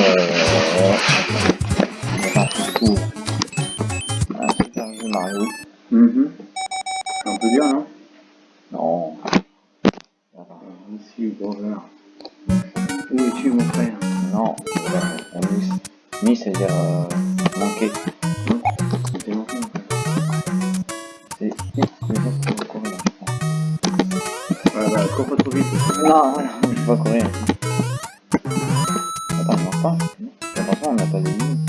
Euh... Ah, super jeu Mario. Mhm. C'est un peu dur, non Non. Où es-tu, mon frère Non. On c'est-à-dire euh, manquer. Frère. C'est bah, Non, pas courir. Pas. On n'a pas de ligne.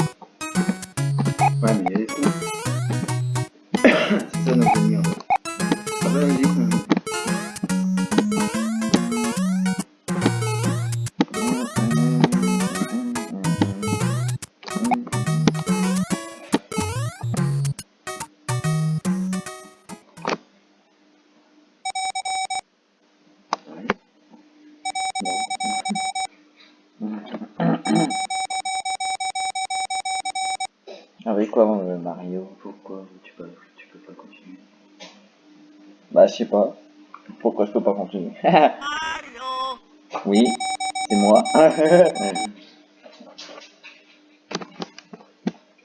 Bah, je sais pas. Pourquoi je peux pas continuer? Oui, c'est moi.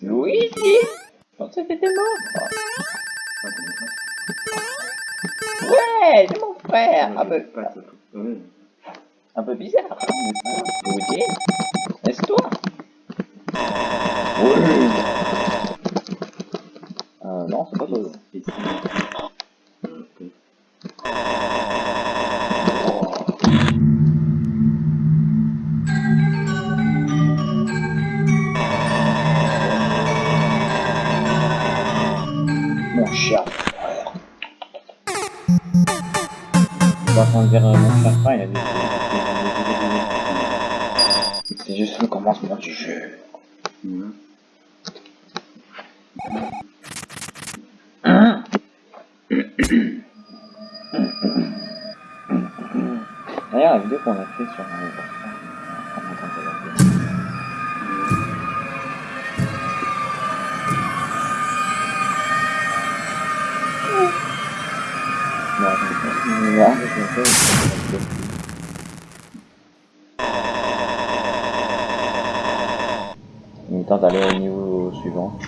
Luigi Je pensais que t'étais mort. Ouais, c'est mon frère. Un peu, un peu bizarre. hein, Luigi Laisse-toi. Oui. Euh, non, c'est pas toi. Euh, mon chat frère, il a dit. C'est juste le commencement du jeu. Mhm. D'ailleurs, la vidéo qu'on a fait sur il tente d'aller au niveau suivant.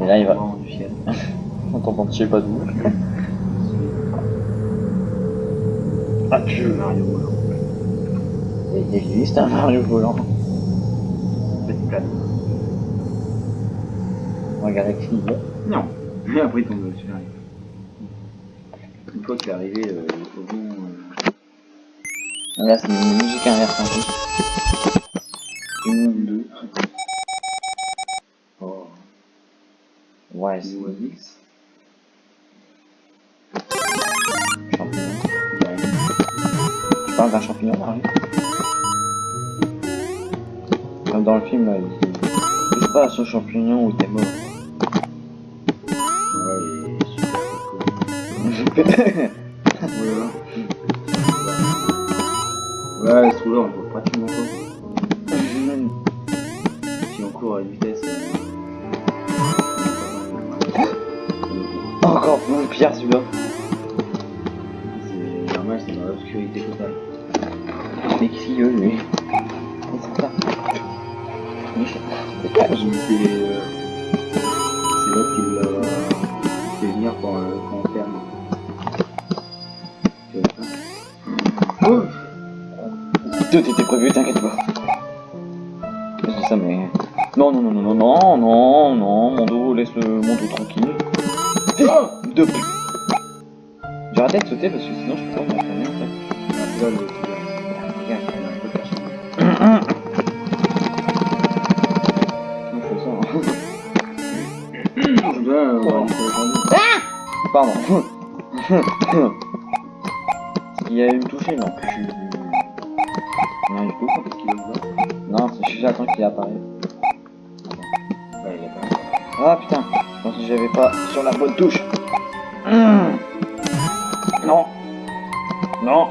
Et là, il va. On t'entend je sais pas d'où. Ah, tu Mario volant. Il existe un Mario volant. Petit plane. Regarde avec fille. Non. Mais après, il tombe dessus. Fois qu'il est arrivé euh, au bon. Euh, Là, c'est une musique inverse en plus. une, deux. Oh. Ouais, C'est champignon. Ouais. Tu parles d'un champignon, Comme dans le film, là, il Touche pas ce champignon ou t'es mort. Voilà. Ouais, ce trou-là, on voit pratiquement pas. Si on court à une vitesse. Encore plus pire celui-là. C'est normal, c'est dans l'obscurité totale. Mais qu'est-ce qu'il veut, lui. C'est euh, c'est Tout était prévu, t'inquiète pas. C'est ça, mais. Non, non, non, non, non, non, non, non, mon dos, laisse le mon dos tranquille. Oh De plus. J'ai arrêté de sauter parce que sinon je peux pas m'enfermer en fait. Ah. Je euh, Pardon. Il y a eu me toucher, non Non, du tout. Qu'est-ce qu'il a ouvert Non, c'est juste j'attends qu'il il pas Ah putain, je pense que j'avais pas sur la bonne touche. Hum. Non. Non.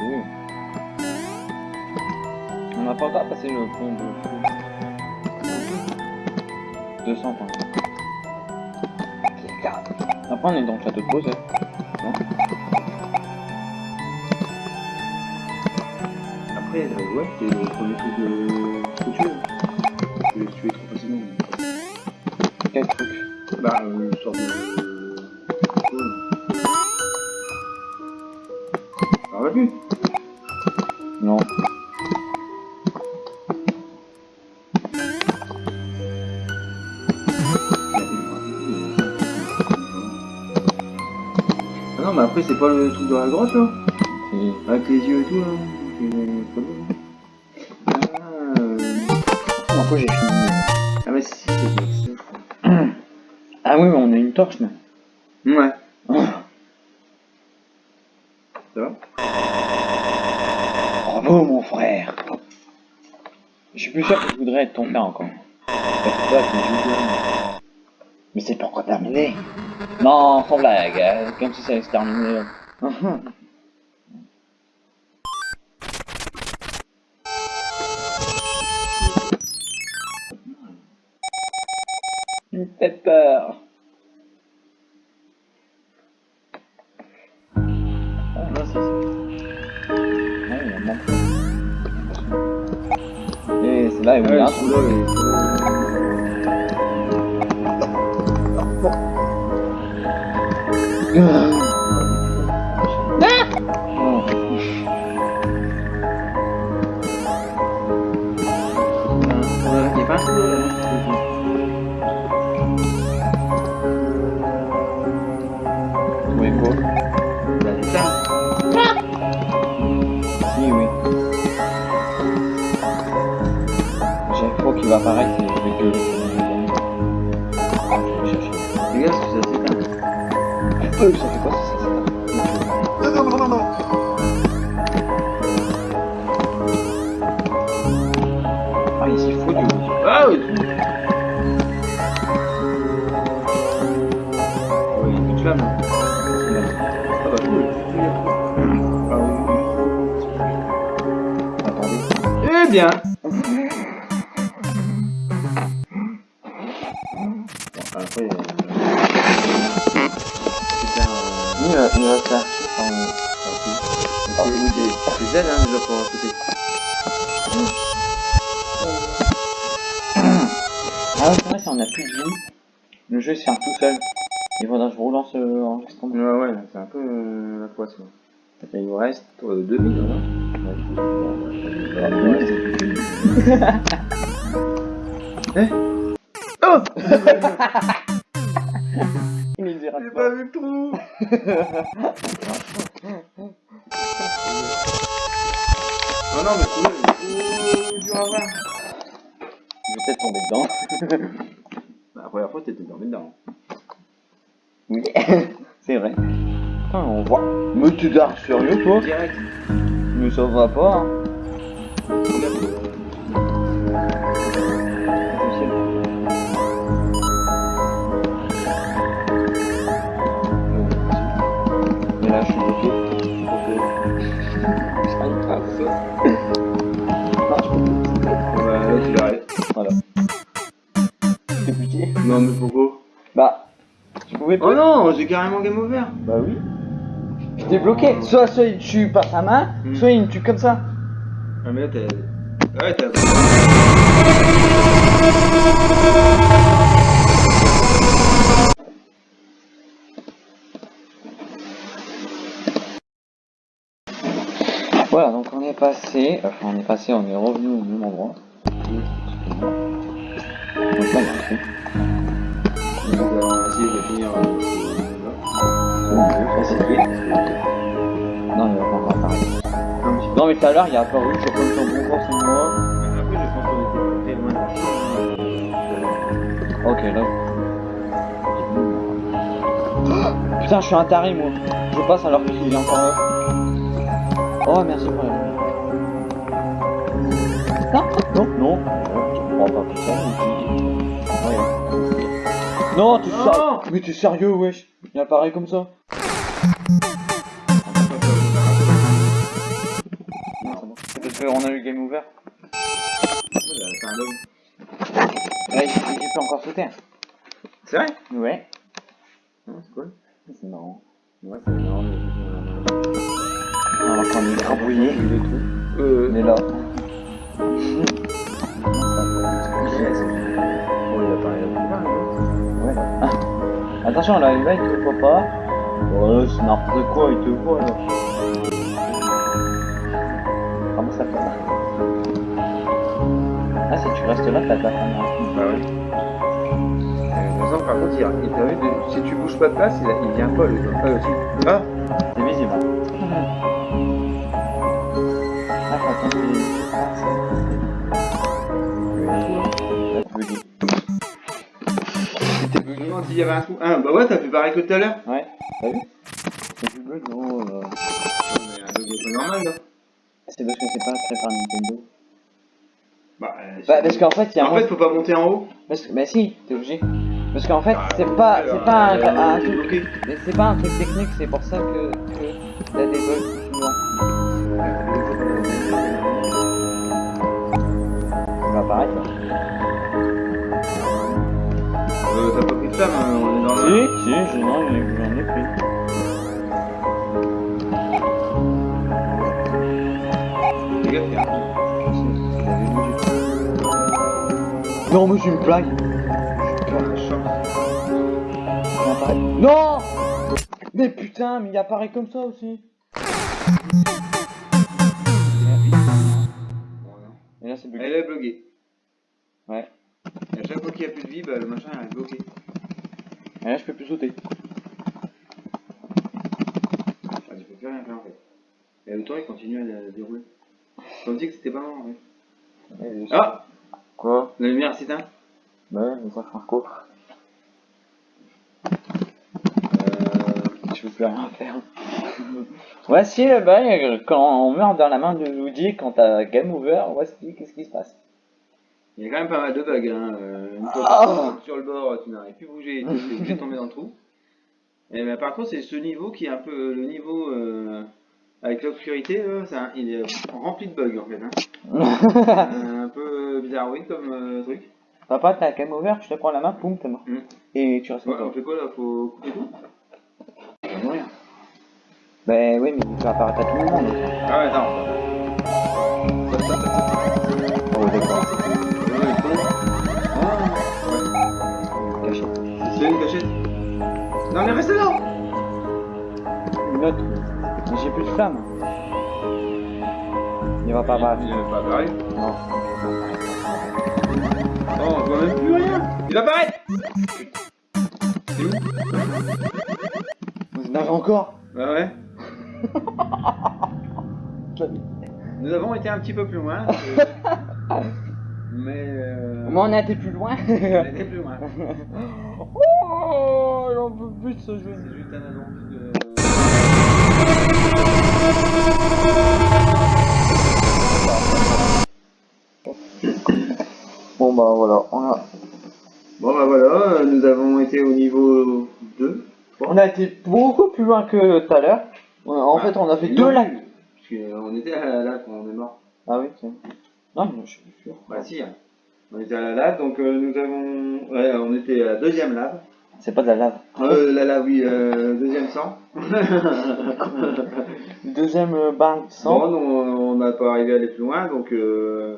Euh. On n'a pas encore passé le pont de fou. 200 points. Après on est dans le château de. Non après, euh, ouais, c'est le premier truc de. ce que tu veux. Tu les tuer trop facilement. Quel truc Bah, euh, une sorte de. Ah, plus Non. Ah non, mais après, c'est pas le truc de la grotte là. Avec les yeux et tout là J'ai fini ah, mais si, c'est. Ah oui, mais on a une torche, là. Ouais, Oh. ça va Bravo, mon frère Je suis plus sûr que je voudrais être ton frère encore. Mais c'est encore terminé. Non, sans blague, euh, comme si ça allait se terminer. me fait peur. Ah, non, c'est ça. Ah, Qu'il va apparaître. Regarde ce que ça s'éteint. Euh, ça fait quoi ça, ça, ça Ah, il s'y fout du coup. Ah oui Ouais, il y a plus de flammes. là. Ah bah cool. Ah Attendez. Eh bien faire. en- Ah, oui, c'est c'est Z hein, déjà pour côté. Ah, ouais, c'est vrai, si on a plus de vie, le jeu il se ferme tout seul. Il faudra que je relance euh, l'enregistrement. Ouais, ouais, c'est un peu euh, la poisse. quoi. Et il vous reste euh, 2000, voilà. Ouais, c'est plus que mille. Eh Oh J'ai pas vu le trou Ah non, mais c'est trop dur à voir. Je vais peut-être tomber dedans. Bah, la première fois, t'étais dormi dedans. oui, c'est vrai. Putain, on voit. Mais tu dark sérieux toi? Direct. Mais ça va pas. Hein. Pouvais pas. Oh non, j'ai carrément game over. Bah oui. Je t'ai bloqué. Soit, soit il tue par sa main, Hmm. soit il me tue comme ça. Ah, mais là, t'as. Ouais, t'as. Voilà, donc on est passé, enfin on est passé, on est revenu au même endroit. Donc là, il y a un truc. Essayer de finir. euh. Non, il va pas encore apparaître. Non, mais tout à l'heure, il a apparu, je sais pas si bon pour c'est moi. Après, je pense qu'on était très loin de Ok, là. Putain, je suis un taré, moi. Je passe alors qu'il est encore là. Oh, merci pour la lumière. Non, non, non. Je comprends pas tout ça. Non, tu Non. sérieux Mais t'es sérieux, wesh Il apparaît comme ça Non, c'est bon. C'est parce qu'on a eu game over. C'est un bug. Ouais, il il peut encore sauter. C'est vrai? Ouais. Non, c'est cool. C'est marrant. Ouais, c'est marrant. mais- Alors qu'on est grabouillé. Euh, Il est là. Ouais. Attention là, il va, il te voit pas. Oh, c'est n'importe quoi, il te voit là. Comment ça fait ça? Ah, si tu restes là, t'as de la. Bah ouais. Euh, par contre, il, si tu bouges pas de place, il vient pas, lui. Ah, aussi. Ah C'est visible. Y avait un trou. Ah, bah ouais, t'as fait pareil que tout à l'heure. Ouais, t'as vu C'est du bug, gros. euh. Mais un bug pas normal, là. C'est parce que c'est pas très par Nintendo. Bah, euh, Bah, parce qu'en fait, il y a un En fait, faut pas monter en haut. Parce que, bah si, t'es obligé. Parce qu'en fait, c'est pas, c'est pas un, Alors, un il est truc, c'est pas un truc technique, c'est pour ça que, que a des bugs souvent. Ça va apparaître. Euh, flamme, hein, on est dans Si, le... si, je, non, j'en ai, pris. Les gars. Non, mais c'est une blague. Non Mais putain, mais il apparaît comme ça aussi. Et là, c'est bugué. Elle est bloquée. Ouais. Et à chaque fois qu'il y a plus de vie, bah, le machin il est bloqué. Et là, je peux plus sauter. Ah, tu peux plus rien faire en fait. Et le temps il continue à dérouler. Me dis que c'était pas en fait. Ah Quoi? La lumière s'éteint ouais, mais ça un coup. Euh... Je peux plus rien faire. Voici le bug quand on meurt dans la main de Luigi quand t'as game over, voici qu'est-ce qui se passe. Il y a quand même pas mal de bugs. Hein. Euh, une fois sautes sur le bord, tu n'arrives plus à bouger, tu es obligé de tomber dans le trou. Et ben, par contre, c'est ce niveau qui est un peu le niveau euh, avec l'obscurité, il est rempli de bugs en fait. Hein. Euh, un peu bizarre, oui, comme truc. Papa, t'as game over, tu te prends la main, poum, t'es mort. Mm. Et tu restes Ouais, on fait quoi là Faut couper tout? On va mourir. Bah oui, mais tu vas apparaître à tout le monde. Ah ouais, attends. Oh, d'accord. Non mais reste là Une autre. Mais j'ai plus de flamme. Il va pas apparaître. Il est pas apparu. Non. Oh, on voit même plus rien Il apparaît C'est où encore? Bah ouais. Nous avons été un petit peu plus loin. euh, mais... Euh, Moi, on a été plus loin. on était plus loin. oh, j'en peux plus de ce jeu. C'est juste un annonce de... Bon bah voilà, on a, Bon bah voilà, euh, nous avons été au niveau 2. on a été beaucoup plus loin que tout à l'heure. On- En fait, on a fait deux lacs. Parce qu'on était à la lave quand on est mort. Ah oui, c'est. Non, mais je suis sûr. Bah si, hein. on était à la lave, donc euh, nous avons... Ouais, on était à la deuxième lave. C'est pas de la lave. Euh, la lave, oui, euh, deuxième sang. Deuxième euh, bain de sang. Bon, on n'a pas arrivé à aller plus loin, donc euh,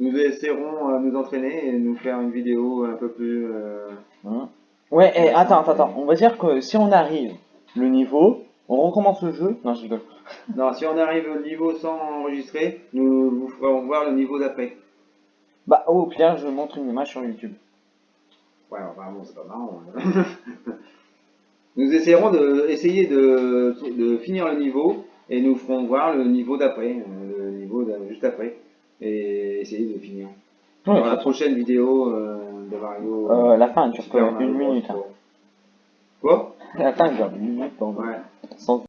nous essaierons à nous entraîner et nous faire une vidéo un peu plus... Hein. Ouais, et attends, attends, attends. On va dire que si on arrive le niveau, on recommence le jeu. Non, je rigole. Non, si on arrive au niveau sans enregistrer, nous vous ferons voir le niveau d'après. Bah, au pire, je montre une image sur YouTube. Ouais, enfin bon, c'est pas marrant. hein. nous essaierons de, essayer de, de finir le niveau et nous ferons voir le niveau d'après, euh, le niveau juste après, et essayer de finir. Ouais, Dans la prochaine vidéo euh, de Mario. Euh, la fin que Mario une minute. hein. Quoi? La fin dure une minute, pardon. Ouais. Sans